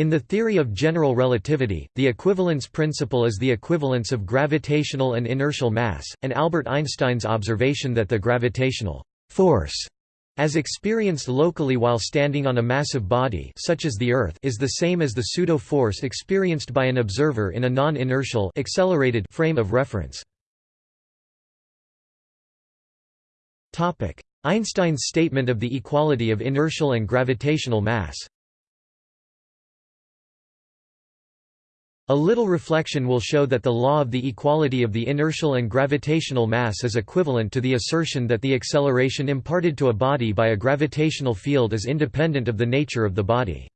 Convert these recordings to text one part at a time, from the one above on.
In the theory of general relativity, the equivalence principle is the equivalence of gravitational and inertial mass, and Albert Einstein's observation that the gravitational force as experienced locally while standing on a massive body such as the Earth is the same as the pseudo-force experienced by an observer in a non-inertial accelerated frame of reference. Einstein's statement of the equality of inertial and gravitational mass A little reflection will show that the law of the equality of the inertial and gravitational mass is equivalent to the assertion that the acceleration imparted to a body by a gravitational field is independent of the nature of the body.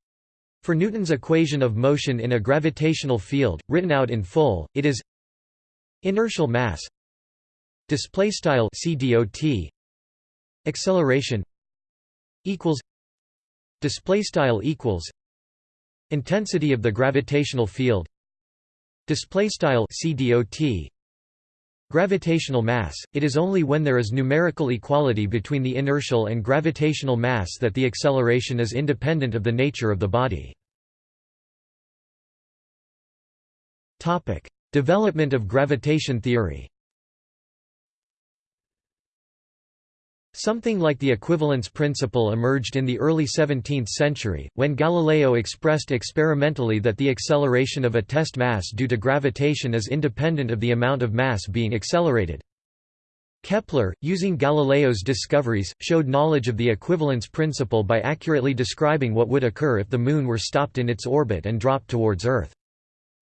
For Newton's equation of motion in a gravitational field, written out in full, it is inertial mass display style cdot acceleration equals display style equals intensity of the gravitational field Display style CDOT Gravitational mass It is only when there is numerical equality between the inertial and gravitational mass that the acceleration is independent of the nature of the body. Topic: Development of gravitation theory. Something like the equivalence principle emerged in the early 17th century, when Galileo expressed experimentally that the acceleration of a test mass due to gravitation is independent of the amount of mass being accelerated. Kepler, using Galileo's discoveries, showed knowledge of the equivalence principle by accurately describing what would occur if the Moon were stopped in its orbit and dropped towards Earth.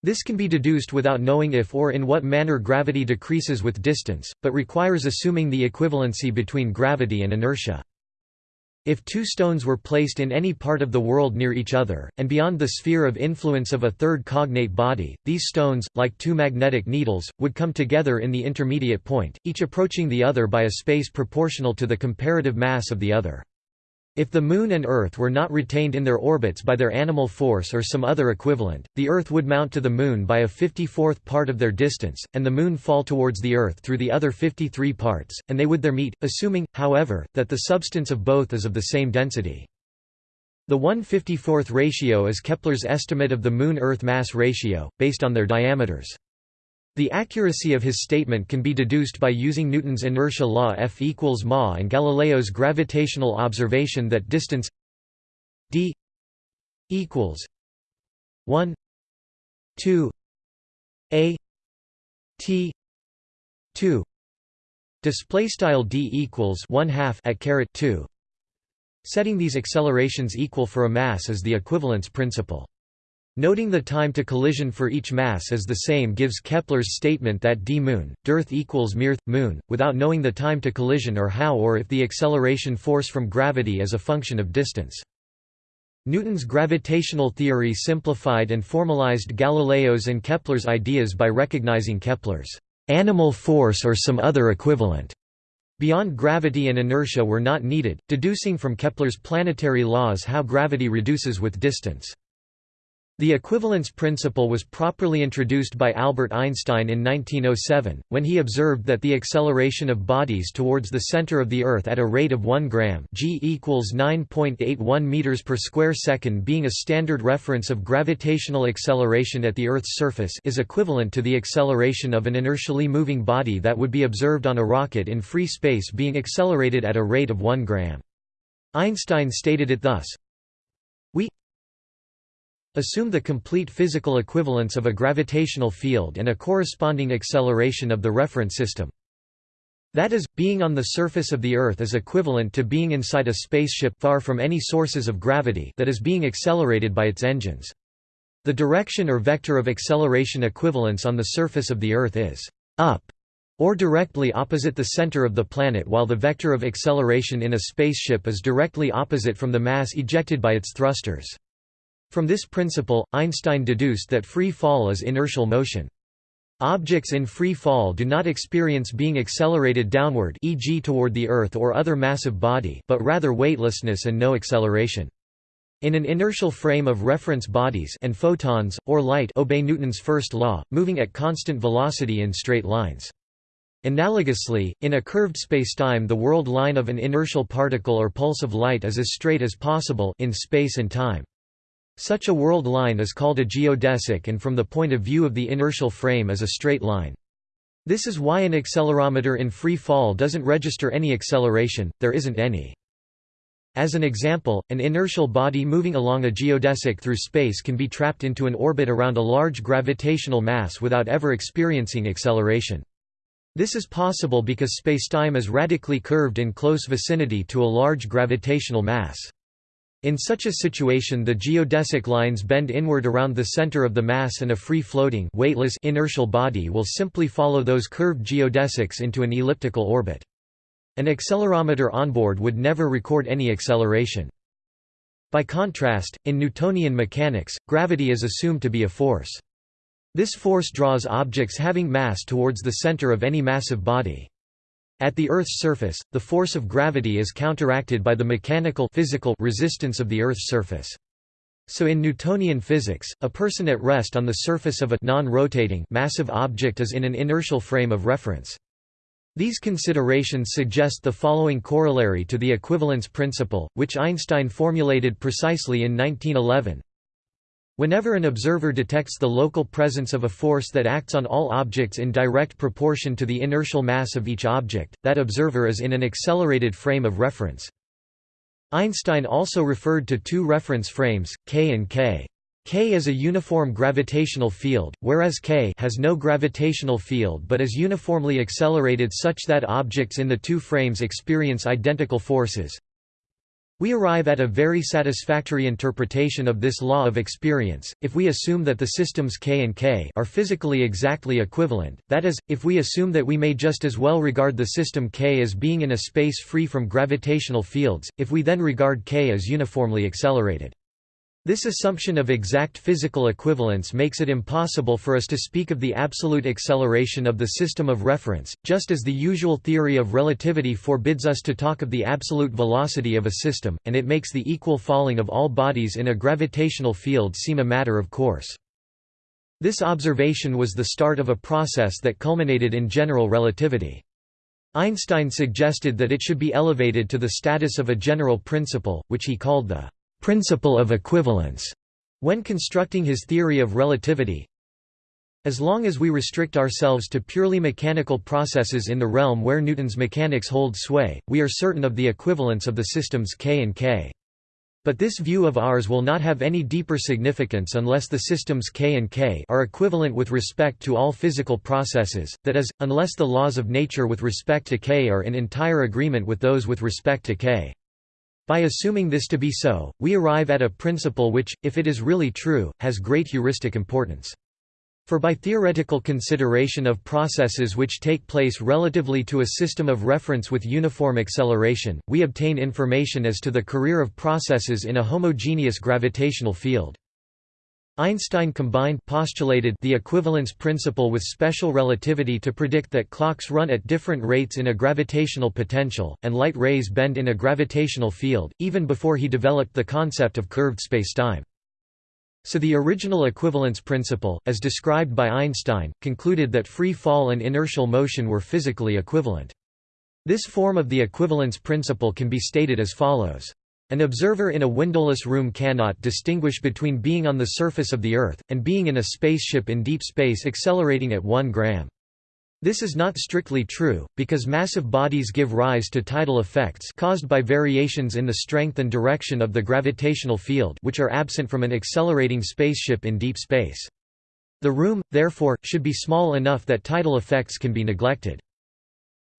This can be deduced without knowing if or in what manner gravity decreases with distance, but requires assuming the equivalency between gravity and inertia. If two stones were placed in any part of the world near each other, and beyond the sphere of influence of a third cognate body, these stones, like two magnetic needles, would come together in the intermediate point, each approaching the other by a space proportional to the comparative mass of the other. If the Moon and Earth were not retained in their orbits by their animal force or some other equivalent, the Earth would mount to the Moon by a 54th part of their distance, and the Moon fall towards the Earth through the other 53 parts, and they would there meet, assuming, however, that the substance of both is of the same density. The 1/54th ratio is Kepler's estimate of the Moon-Earth mass ratio, based on their diameters. The accuracy of his statement can be deduced by using Newton's inertia law F equals ma and Galileo's gravitational observation that distance d equals 1 2 a t 2 display style d equals 1 half at caret 2 setting these accelerations equal for a mass is the equivalence principle Noting the time to collision for each mass is the same gives Kepler's statement that d moon, d Earth equals M Earth, moon, without knowing the time to collision or how or if the acceleration force from gravity is a function of distance. Newton's gravitational theory simplified and formalized Galileo's and Kepler's ideas by recognizing Kepler's animal force or some other equivalent. Beyond gravity and inertia were not needed, deducing from Kepler's planetary laws how gravity reduces with distance. The equivalence principle was properly introduced by Albert Einstein in 1907, when he observed that the acceleration of bodies towards the center of the Earth at a rate of 1 gram g equals 9.81 meters per square second being a standard reference of gravitational acceleration at the Earth's surface is equivalent to the acceleration of an inertially moving body that would be observed on a rocket in free space being accelerated at a rate of 1 gram. Einstein stated it thus, Assume the complete physical equivalence of a gravitational field and a corresponding acceleration of the reference system. That is, being on the surface of the Earth is equivalent to being inside a spaceship far from any sources of gravity that is being accelerated by its engines. The direction or vector of acceleration equivalence on the surface of the Earth is up or directly opposite the center of the planet while the vector of acceleration in a spaceship is directly opposite from the mass ejected by its thrusters. From this principle, Einstein deduced that free fall is inertial motion. Objects in free fall do not experience being accelerated downward e.g. toward the Earth or other massive body but rather weightlessness and no acceleration. In an inertial frame of reference bodies and photons, or light obey Newton's first law, moving at constant velocity in straight lines. Analogously, in a curved spacetime the world line of an inertial particle or pulse of light is as straight as possible in space and time. Such a world line is called a geodesic and from the point of view of the inertial frame is a straight line. This is why an accelerometer in free fall doesn't register any acceleration, there isn't any. As an example, an inertial body moving along a geodesic through space can be trapped into an orbit around a large gravitational mass without ever experiencing acceleration. This is possible because spacetime is radically curved in close vicinity to a large gravitational mass. In such a situation the geodesic lines bend inward around the center of the mass and a free-floating weightless inertial body will simply follow those curved geodesics into an elliptical orbit. An accelerometer onboard would never record any acceleration. By contrast, in Newtonian mechanics, gravity is assumed to be a force. This force draws objects having mass towards the center of any massive body. At the Earth's surface, the force of gravity is counteracted by the mechanical physical resistance of the Earth's surface. So in Newtonian physics, a person at rest on the surface of a non-rotating massive object is in an inertial frame of reference. These considerations suggest the following corollary to the equivalence principle, which Einstein formulated precisely in 1911. Whenever an observer detects the local presence of a force that acts on all objects in direct proportion to the inertial mass of each object, that observer is in an accelerated frame of reference. Einstein also referred to two reference frames, K and K. K is a uniform gravitational field, whereas K has no gravitational field but is uniformly accelerated such that objects in the two frames experience identical forces. We arrive at a very satisfactory interpretation of this law of experience, if we assume that the systems K and K are physically exactly equivalent, that is, if we assume that we may just as well regard the system K as being in a space free from gravitational fields, if we then regard K as uniformly accelerated. This assumption of exact physical equivalence makes it impossible for us to speak of the absolute acceleration of the system of reference, just as the usual theory of relativity forbids us to talk of the absolute velocity of a system, and it makes the equal falling of all bodies in a gravitational field seem a matter of course. This observation was the start of a process that culminated in general relativity. Einstein suggested that it should be elevated to the status of a general principle, which he called the principle of equivalence when constructing his theory of relativity. As long as we restrict ourselves to purely mechanical processes in the realm where Newton's mechanics hold sway, we are certain of the equivalence of the systems K and K. But this view of ours will not have any deeper significance unless the systems K and K are equivalent with respect to all physical processes, that is, unless the laws of nature with respect to K are in entire agreement with those with respect to K. By assuming this to be so, we arrive at a principle which, if it is really true, has great heuristic importance. For by theoretical consideration of processes which take place relatively to a system of reference with uniform acceleration, we obtain information as to the career of processes in a homogeneous gravitational field. Einstein combined postulated the equivalence principle with special relativity to predict that clocks run at different rates in a gravitational potential, and light rays bend in a gravitational field, even before he developed the concept of curved spacetime. So the original equivalence principle, as described by Einstein, concluded that free fall and inertial motion were physically equivalent. This form of the equivalence principle can be stated as follows. An observer in a windowless room cannot distinguish between being on the surface of the Earth, and being in a spaceship in deep space accelerating at 1 gram. This is not strictly true, because massive bodies give rise to tidal effects caused by variations in the strength and direction of the gravitational field which are absent from an accelerating spaceship in deep space. The room, therefore, should be small enough that tidal effects can be neglected.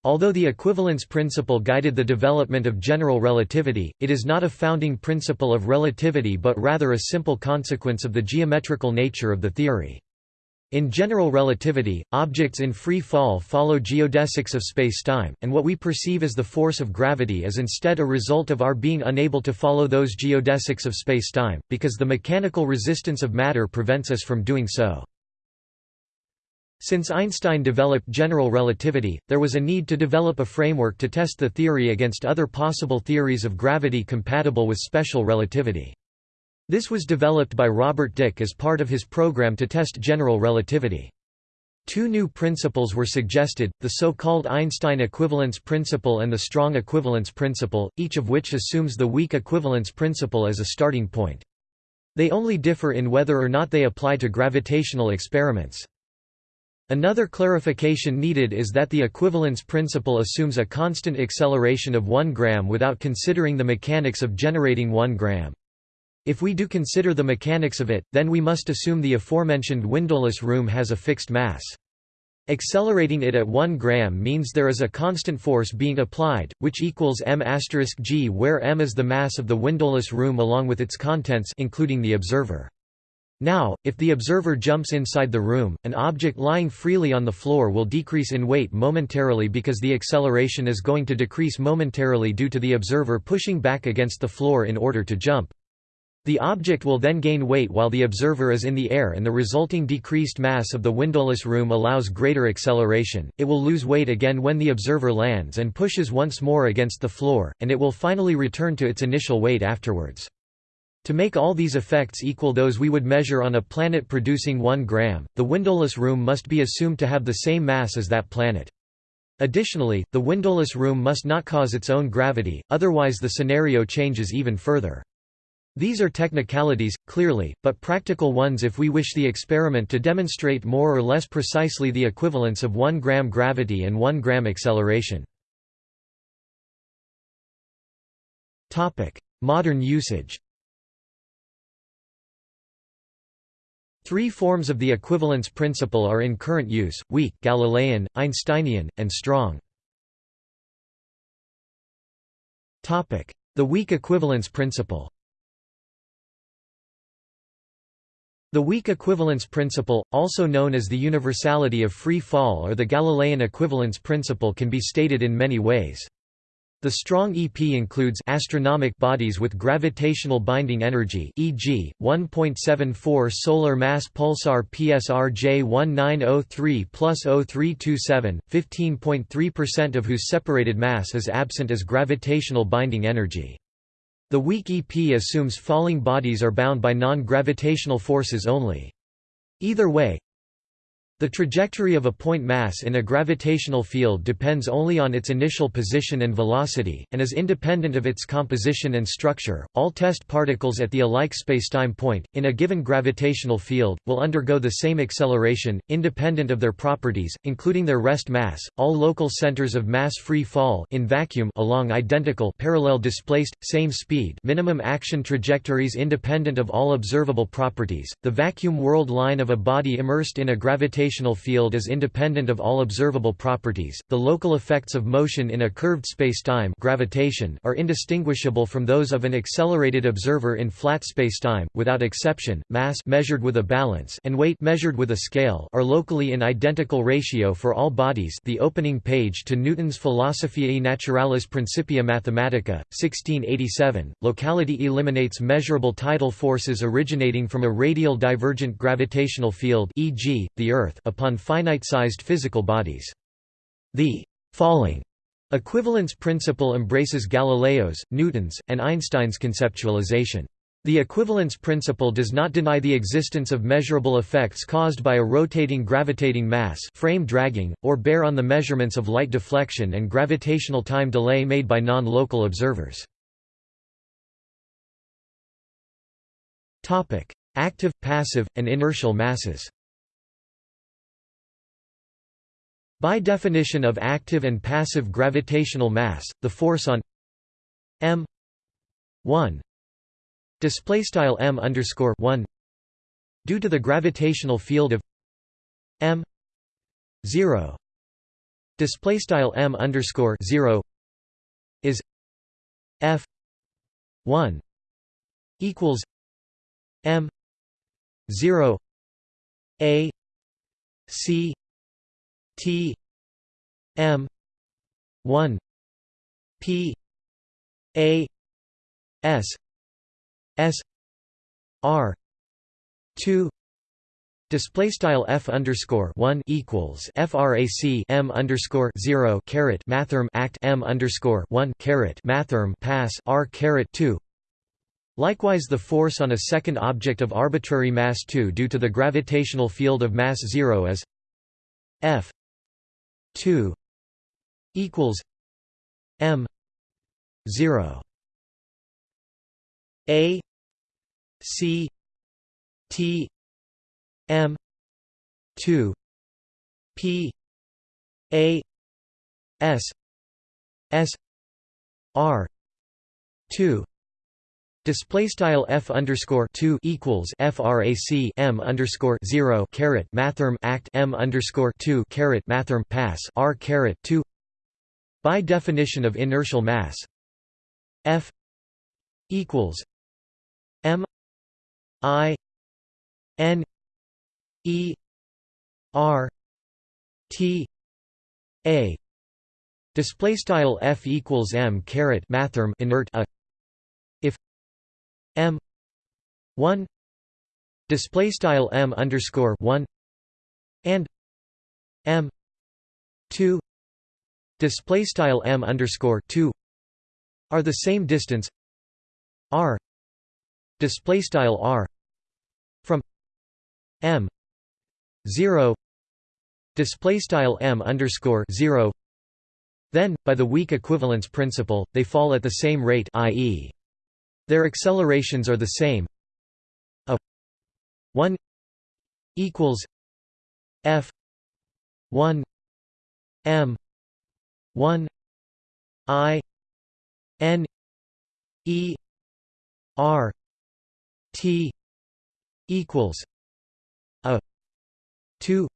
Although the equivalence principle guided the development of general relativity, it is not a founding principle of relativity but rather a simple consequence of the geometrical nature of the theory. In general relativity, objects in free fall follow geodesics of spacetime, and what we perceive as the force of gravity is instead a result of our being unable to follow those geodesics of spacetime, because the mechanical resistance of matter prevents us from doing so. Since Einstein developed general relativity, there was a need to develop a framework to test the theory against other possible theories of gravity compatible with special relativity. This was developed by Robert Dicke as part of his program to test general relativity. Two new principles were suggested, the so-called Einstein equivalence principle and the strong equivalence principle, each of which assumes the weak equivalence principle as a starting point. They only differ in whether or not they apply to gravitational experiments. Another clarification needed is that the equivalence principle assumes a constant acceleration of 1 gram without considering the mechanics of generating 1 gram. If we do consider the mechanics of it, then we must assume the aforementioned windowless room has a fixed mass. Accelerating it at 1 gram means there is a constant force being applied, which equals m g where m is the mass of the windowless room along with its contents including the observer. Now, if the observer jumps inside the room, an object lying freely on the floor will decrease in weight momentarily because the acceleration is going to decrease momentarily due to the observer pushing back against the floor in order to jump. The object will then gain weight while the observer is in the air and the resulting decreased mass of the windowless room allows greater acceleration, it will lose weight again when the observer lands and pushes once more against the floor, and it will finally return to its initial weight afterwards. To make all these effects equal those we would measure on a planet producing 1 gram, the windowless room must be assumed to have the same mass as that planet. Additionally, the windowless room must not cause its own gravity, otherwise the scenario changes even further. These are technicalities, clearly, but practical ones if we wish the experiment to demonstrate more or less precisely the equivalence of 1 gram gravity and 1 gram acceleration. Modern usage Three forms of the equivalence principle are in current use, weak, Galilean, Einsteinian, and strong. The weak equivalence principle The weak equivalence principle, also known as the universality of free fall or the Galilean equivalence principle can be stated in many ways. The strong EP includes astronomic bodies with gravitational binding energy e.g., 1.74 solar mass pulsar PSR J1903 plus 0327, 15.3% of whose separated mass is absent as gravitational binding energy. The weak EP assumes falling bodies are bound by non-gravitational forces only. Either way, the trajectory of a point mass in a gravitational field depends only on its initial position and velocity, and is independent of its composition and structure. All test particles at the alike spacetime point, in a given gravitational field, will undergo the same acceleration, independent of their properties, including their rest mass. All local centers of mass free fall in vacuum along identical parallel displaced, same speed minimum action trajectories independent of all observable properties. The vacuum world line of a body immersed in a gravitational gravitational field is independent of all observable properties. The local effects of motion in a curved spacetime gravitation are indistinguishable from those of an accelerated observer in flat spacetime, without exception. Mass measured with a balance and weight measured with a scale are locally in identical ratio for all bodies. The opening page to Newton's Philosophiae Naturalis Principia Mathematica, 1687. Locality eliminates measurable tidal forces originating from a radial divergent gravitational field, e.g., the Earth Earth upon finite-sized physical bodies. The falling equivalence principle embraces Galileo's, Newton's, and Einstein's conceptualization. The equivalence principle does not deny the existence of measurable effects caused by a rotating gravitating mass frame dragging, or bear on the measurements of light deflection and gravitational time delay made by non-local observers. Active, passive, and inertial masses By definition of active and passive gravitational mass, the force on m 1 display style m underscore 1 due to the gravitational field of m 0 display style m underscore 0 is f 1 equals m 0 a c T M one P A S S R two Display style f underscore one equals frac m underscore zero caret mathrm act m underscore one caret mathrm pass r caret two. Likewise, the force on a second object of arbitrary mass 2 due to the gravitational field of mass 0 is f 2 equals m 0 a c T M two P A S S R two Display style f underscore two equals frac m underscore zero caret mathrm act m underscore two caret mathrm pass r caret two. By definition of inertial mass, f equals m i n e r t a display style f equals m caret mathrm inert a m 1 display style m underscore 1 and m 2 display style m underscore 2 are the same distance r display style r from m 0 display style m underscore 0 then by the weak equivalence principle they fall at the same rate i.e. Their accelerations are the same. A 1 equals F 1 M 1 I N E R T equals a 2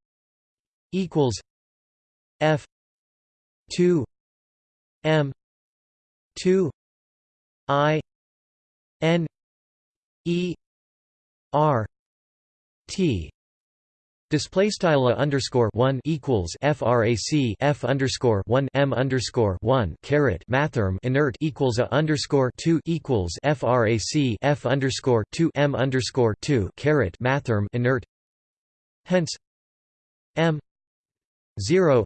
equals F 2 M 2 I N E R T Display style underscore one equals frac f underscore one m underscore one caret mathrm inert equals a underscore two equals frac f underscore two m underscore two caret mathrm inert. Hence, m zero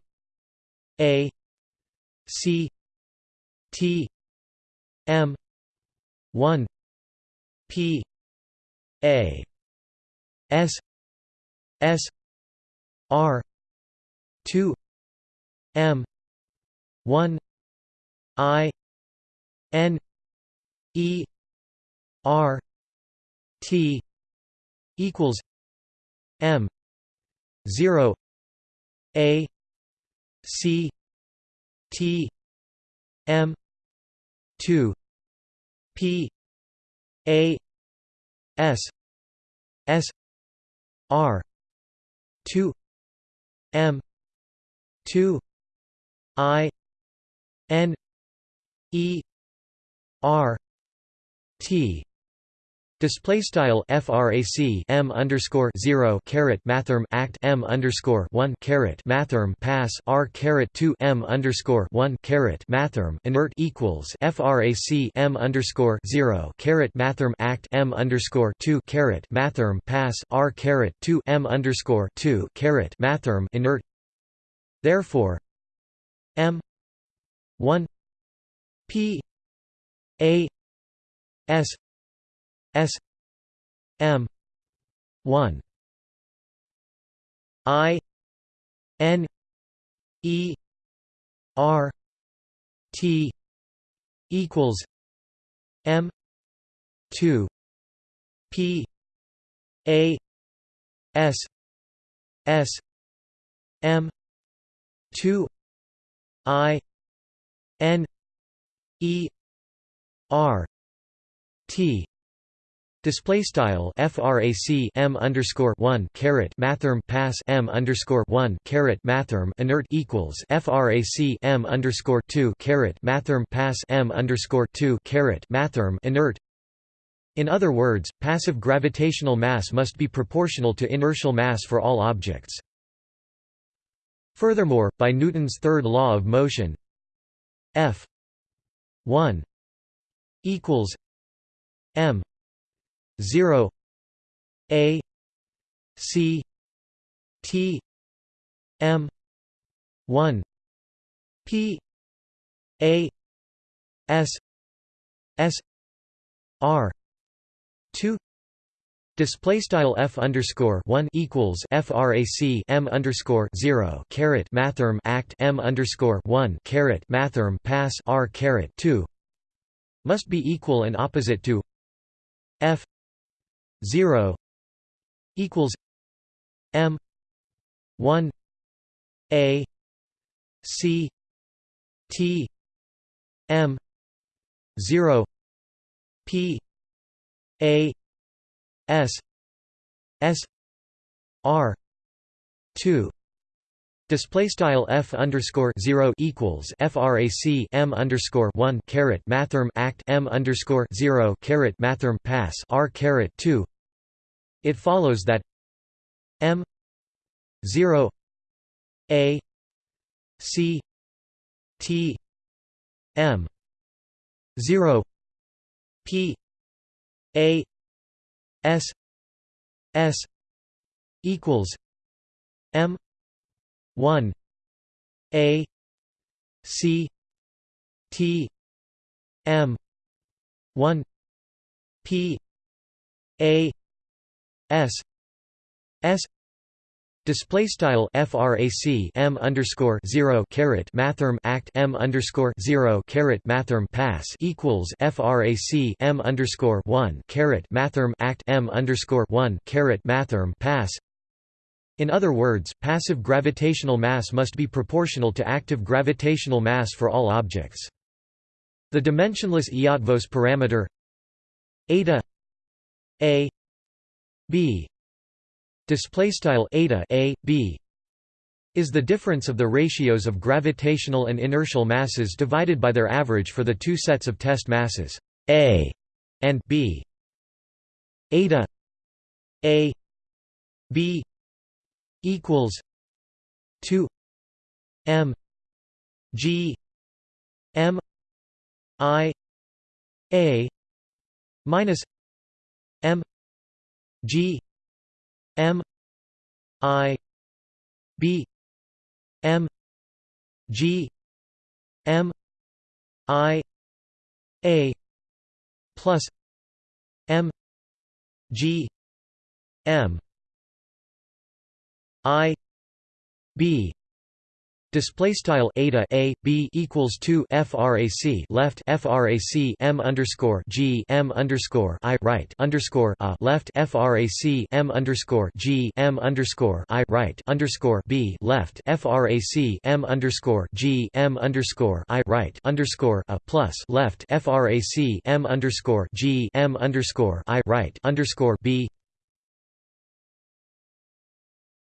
a c t m one P A S S R two M one I N E R T equals M zero A C T M two P a S S R two M two I N E R T Display style frac m underscore zero caret mathrm act m underscore one caret mathrm pass r caret two m underscore one caret mathrm inert equals frac m underscore zero caret mathrm act m underscore two caret mathrm pass r caret two m underscore two caret mathrm inert. Therefore, m one p a s S M one I N E R T equals M two P A S S M two I N E R T Display style frac m underscore one caret mathrm pass m underscore one caret mathrm inert equals frac m underscore two caret mathrm pass m underscore two caret mathrm inert. In other words, passive gravitational mass must be proportional to inertial mass for all objects. Furthermore, by Newton's third law of motion, F one equals m 0 a c t m 1 p a s s r 2 Display style f underscore one equals frac m underscore zero caret mathrm act m underscore one caret mathrm pass r caret two. Must be equal and opposite to f 0 equals m 1 a c t m 0 p a s s r 2 Display style f underscore zero equals frac m underscore one caret mathrm act m underscore zero caret mathrm pass r caret two. It follows that m zero a c t m zero p a s s equals m 1 a c t m 1 p a s s Display style frac m underscore zero caret mathrm act m underscore zero caret mathrm pass equals frac m underscore one caret mathrm act m underscore one caret mathrm pass in other words, passive gravitational mass must be proportional to active gravitational mass for all objects. The dimensionless Eötvös parameter eta a b. Display style eta a b is the difference of the ratios of gravitational and inertial masses divided by their average for the two sets of test masses a and b. Eta a b equals 2 m g m i a minus m g m i b m g m i a plus m g m I B display style eta a b equals 2 frac left frac m underscore g m underscore i right underscore a left frac m underscore g m underscore i right underscore b left frac m underscore g m underscore i right underscore a plus left frac m underscore g m underscore i right underscore b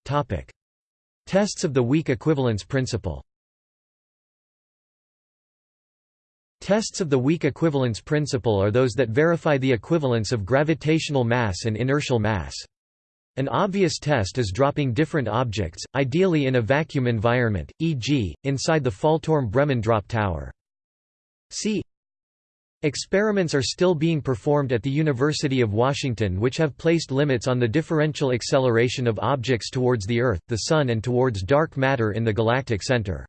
Topic. Tests of the weak equivalence principle Tests of the weak equivalence principle are those that verify the equivalence of gravitational mass and inertial mass. An obvious test is dropping different objects, ideally in a vacuum environment, e.g., inside the Fallturm-Bremen drop tower. See Experiments are still being performed at the University of Washington which have placed limits on the differential acceleration of objects towards the Earth, the Sun and towards dark matter in the galactic center.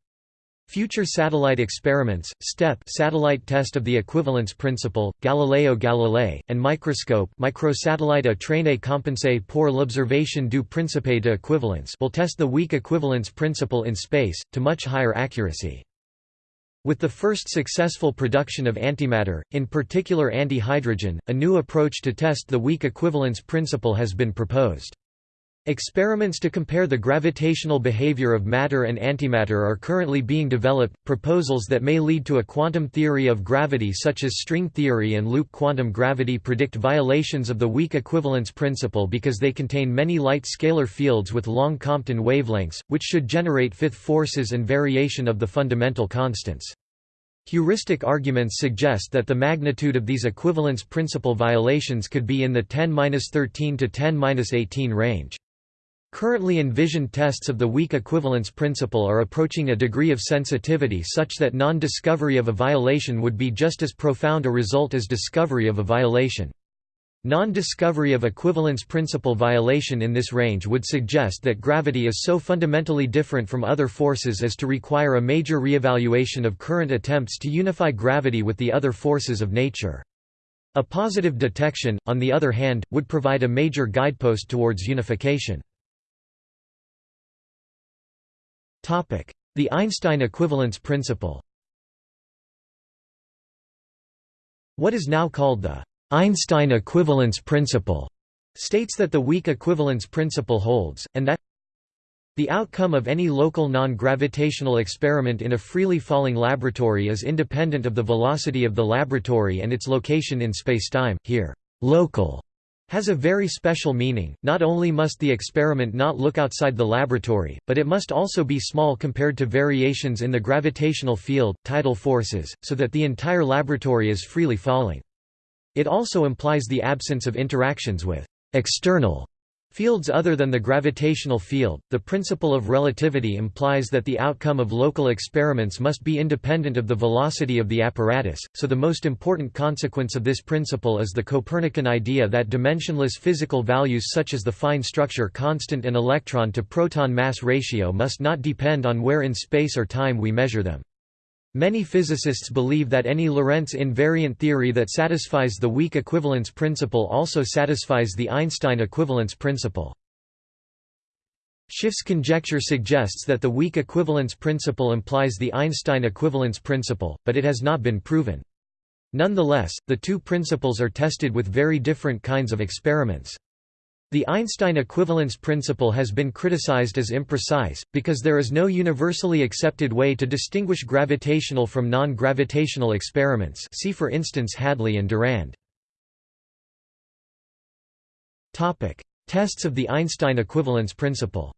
Future satellite experiments, STEP satellite test of the equivalence principle, Galileo Galilei, and microscope microsatellite à traîner compensée pour l'observation du principe de equivalence will test the weak equivalence principle in space, to much higher accuracy. With the first successful production of antimatter, in particular antihydrogen, a new approach to test the weak equivalence principle has been proposed. Experiments to compare the gravitational behavior of matter and antimatter are currently being developed. Proposals that may lead to a quantum theory of gravity, such as string theory and loop quantum gravity, predict violations of the weak equivalence principle because they contain many light scalar fields with long Compton wavelengths, which should generate fifth forces and variation of the fundamental constants. Heuristic arguments suggest that the magnitude of these equivalence principle violations could be in the 10-13 to 10-18 range. Currently envisioned tests of the weak equivalence principle are approaching a degree of sensitivity such that non-discovery of a violation would be just as profound a result as discovery of a violation. Non-discovery of equivalence principle violation in this range would suggest that gravity is so fundamentally different from other forces as to require a major reevaluation of current attempts to unify gravity with the other forces of nature. A positive detection, on the other hand, would provide a major guidepost towards unification. The Einstein equivalence principle What is now called the Einstein equivalence principle states that the weak equivalence principle holds, and that the outcome of any local non-gravitational experiment in a freely falling laboratory is independent of the velocity of the laboratory and its location in spacetime. Here, local has a very special meaning, not only must the experiment not look outside the laboratory, but it must also be small compared to variations in the gravitational field, tidal forces, so that the entire laboratory is freely falling. It also implies the absence of interactions with external Fields other than the gravitational field, the principle of relativity implies that the outcome of local experiments must be independent of the velocity of the apparatus, so the most important consequence of this principle is the Copernican idea that dimensionless physical values such as the fine structure constant and electron-to-proton mass ratio must not depend on where in space or time we measure them. Many physicists believe that any Lorentz invariant theory that satisfies the weak equivalence principle also satisfies the Einstein equivalence principle. Schiff's conjecture suggests that the weak equivalence principle implies the Einstein equivalence principle, but it has not been proven. Nonetheless, the two principles are tested with very different kinds of experiments. The Einstein equivalence principle has been criticized as imprecise, because there is no universally accepted way to distinguish gravitational from non-gravitational experiments see for instance Hadley and Durand. Tests of the Einstein equivalence principle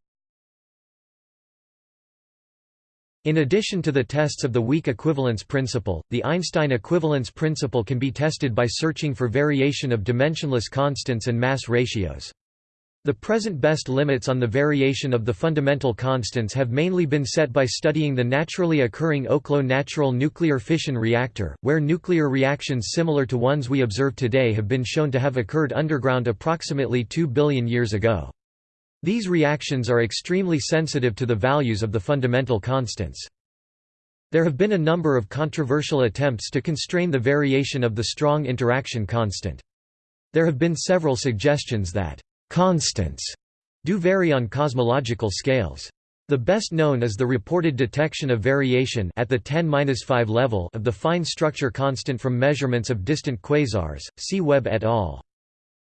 In addition to the tests of the weak equivalence principle, the Einstein equivalence principle can be tested by searching for variation of dimensionless constants and mass ratios. The present best limits on the variation of the fundamental constants have mainly been set by studying the naturally occurring Oklo natural nuclear fission reactor, where nuclear reactions similar to ones we observe today have been shown to have occurred underground approximately 2 billion years ago. These reactions are extremely sensitive to the values of the fundamental constants. There have been a number of controversial attempts to constrain the variation of the strong interaction constant. There have been several suggestions that Constants do vary on cosmological scales. The best known is the reported detection of variation at the 10-5 level of the fine structure constant from measurements of distant quasars. See Webb et al.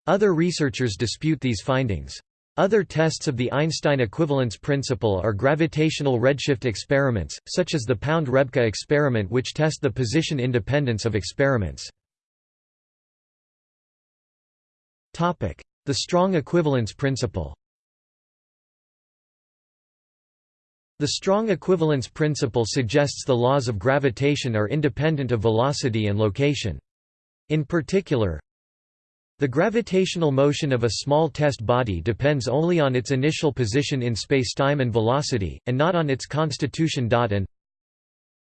Other researchers dispute these findings. Other tests of the Einstein equivalence principle are gravitational redshift experiments, such as the Pound-Rebka experiment which test the position independence of experiments. The strong equivalence principle The strong equivalence principle suggests the laws of gravitation are independent of velocity and location. In particular, the gravitational motion of a small test body depends only on its initial position in spacetime and velocity, and not on its constitution. And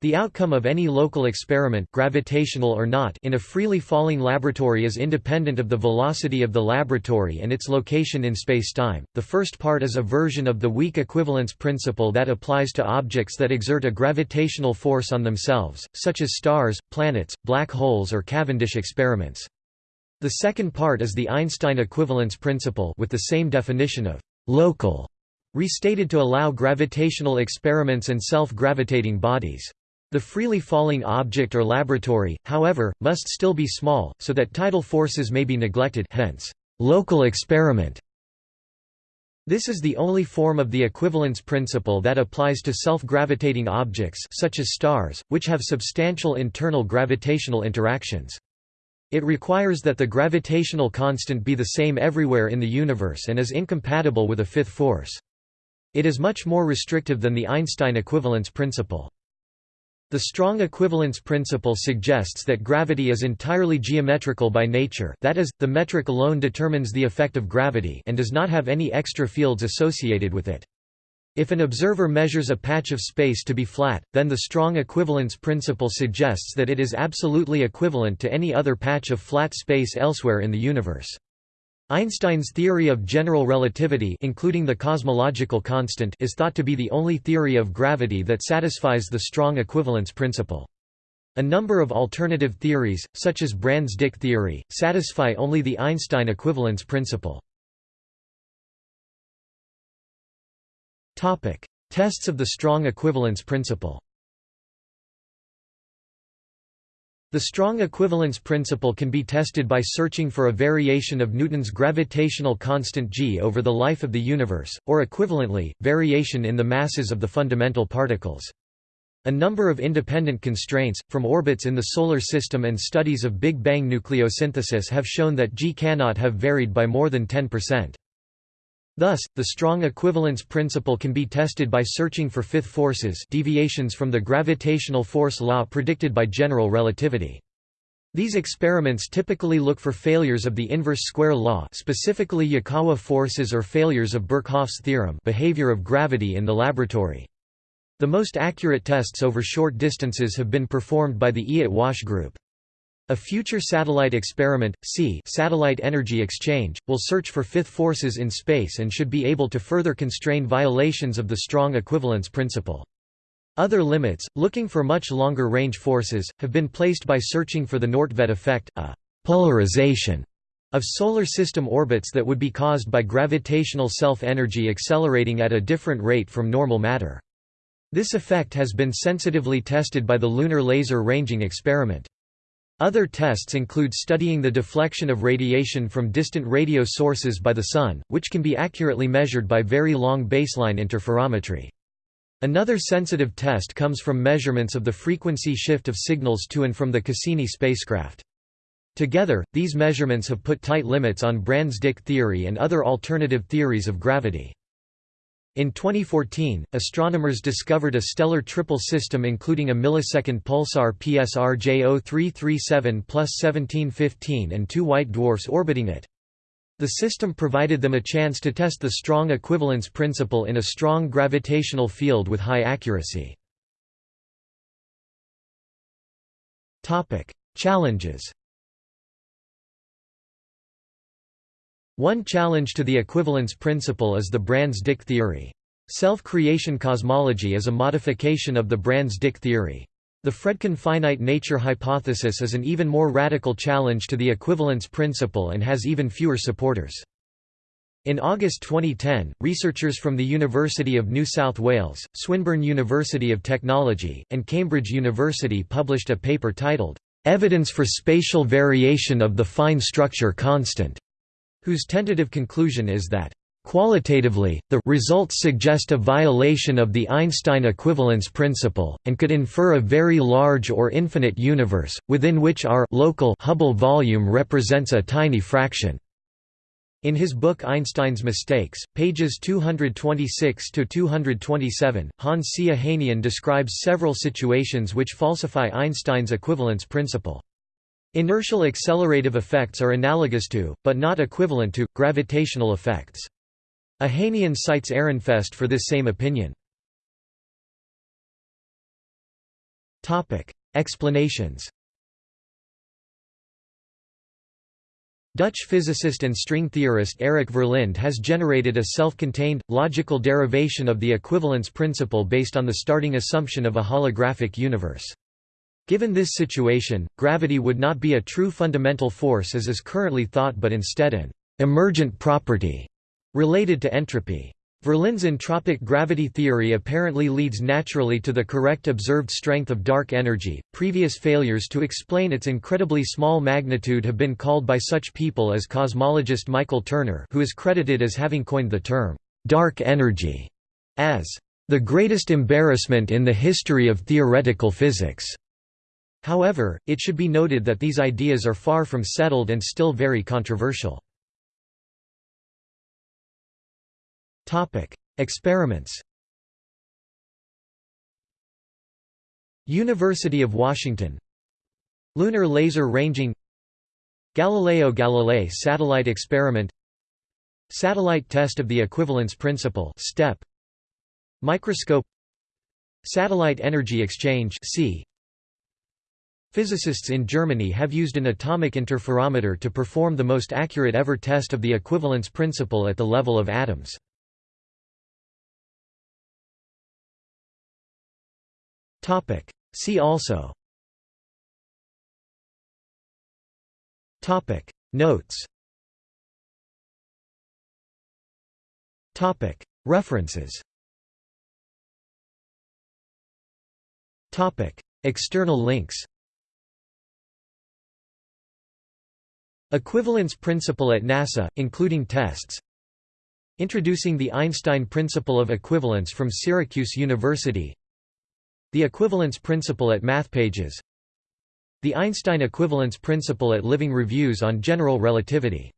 the outcome of any local experiment gravitational or not in a freely falling laboratory is independent of the velocity of the laboratory and its location in spacetime. The first part is a version of the weak equivalence principle that applies to objects that exert a gravitational force on themselves, such as stars, planets, black holes or Cavendish experiments. The second part is the Einstein equivalence principle with the same definition of local restated to allow gravitational experiments and self-gravitating bodies. The freely falling object or laboratory, however, must still be small, so that tidal forces may be neglected hence, local experiment. This is the only form of the equivalence principle that applies to self-gravitating objects such as stars, which have substantial internal gravitational interactions. It requires that the gravitational constant be the same everywhere in the universe and is incompatible with a fifth force. It is much more restrictive than the Einstein equivalence principle. The strong equivalence principle suggests that gravity is entirely geometrical by nature that is, the metric alone determines the effect of gravity and does not have any extra fields associated with it. If an observer measures a patch of space to be flat, then the strong equivalence principle suggests that it is absolutely equivalent to any other patch of flat space elsewhere in the universe. Einstein's theory of general relativity including the cosmological constant is thought to be the only theory of gravity that satisfies the strong equivalence principle. A number of alternative theories, such as Brans-Dicke theory, satisfy only the Einstein equivalence principle. Tests of the strong equivalence principle The strong equivalence principle can be tested by searching for a variation of Newton's gravitational constant g over the life of the universe, or equivalently, variation in the masses of the fundamental particles. A number of independent constraints, from orbits in the Solar System and studies of Big Bang nucleosynthesis have shown that g cannot have varied by more than 10%. Thus, the strong equivalence principle can be tested by searching for fifth forces deviations from the gravitational force law predicted by general relativity. These experiments typically look for failures of the inverse square law specifically Yukawa forces or failures of Birkhoff's theorem behavior of gravity in the laboratory. The most accurate tests over short distances have been performed by the Eöt-Wash group. A future satellite experiment, SEE satellite energy exchange, will search for fifth forces in space and should be able to further constrain violations of the strong equivalence principle. Other limits, looking for much longer range forces, have been placed by searching for the Nordtvedt effect, a polarization of solar system orbits that would be caused by gravitational self-energy accelerating at a different rate from normal matter. This effect has been sensitively tested by the Lunar Laser Ranging Experiment. Other tests include studying the deflection of radiation from distant radio sources by the Sun, which can be accurately measured by very long baseline interferometry. Another sensitive test comes from measurements of the frequency shift of signals to and from the Cassini spacecraft. Together, these measurements have put tight limits on Brans-Dicke theory and other alternative theories of gravity. In 2014, astronomers discovered a stellar triple system including a millisecond pulsar PSR J0337 plus 1715 and two white dwarfs orbiting it. The system provided them a chance to test the strong equivalence principle in a strong gravitational field with high accuracy. Challenges One challenge to the equivalence principle is the Brans-Dicke theory. Self-creation cosmology is a modification of the Brans-Dicke theory. The Fredkin finite nature hypothesis is an even more radical challenge to the equivalence principle and has even fewer supporters. In August 2010, researchers from the University of New South Wales, Swinburne University of Technology, and Cambridge University published a paper titled, "'Evidence for Spatial Variation of the Fine Structure Constant' whose tentative conclusion is that Qualitatively, the results suggest a violation of the Einstein equivalence principle, and could infer a very large or infinite universe, within which our local Hubble volume represents a tiny fraction. In his book Einstein's Mistakes, pages 226–227, Hans C. Ohanian describes several situations which falsify Einstein's equivalence principle. Inertial accelerative effects are analogous to, but not equivalent to, gravitational effects. Ohanian cites Ehrenfest for this same opinion. Explanations Dutch physicist and string theorist Eric Verlinde has generated a self-contained, logical derivation of the equivalence principle based on the starting assumption of a holographic universe. Given this situation, gravity would not be a true fundamental force as is currently thought but instead an «emergent property» related to entropy. Verlinde's entropic gravity theory apparently leads naturally to the correct observed strength of dark energy. Previous failures to explain its incredibly small magnitude have been called by such people as cosmologist Michael Turner, who is credited as having coined the term dark energy as the greatest embarrassment in the history of theoretical physics. However, it should be noted that these ideas are far from settled and still very controversial. Experiments. University of Washington. Lunar laser ranging. Galileo Galilei satellite experiment. Satellite test of the equivalence principle STEP. Microscope. Satellite energy exchange SEE Physicists in Germany have used an atomic interferometer to perform the most accurate ever test of the equivalence principle at the level of atoms. See also. Notes. References. External links Equivalence principle at NASA, including tests. Introducing the Einstein principle of equivalence from Syracuse University. The equivalence principle at MathPages. The Einstein equivalence principle at Living Reviews on General Relativity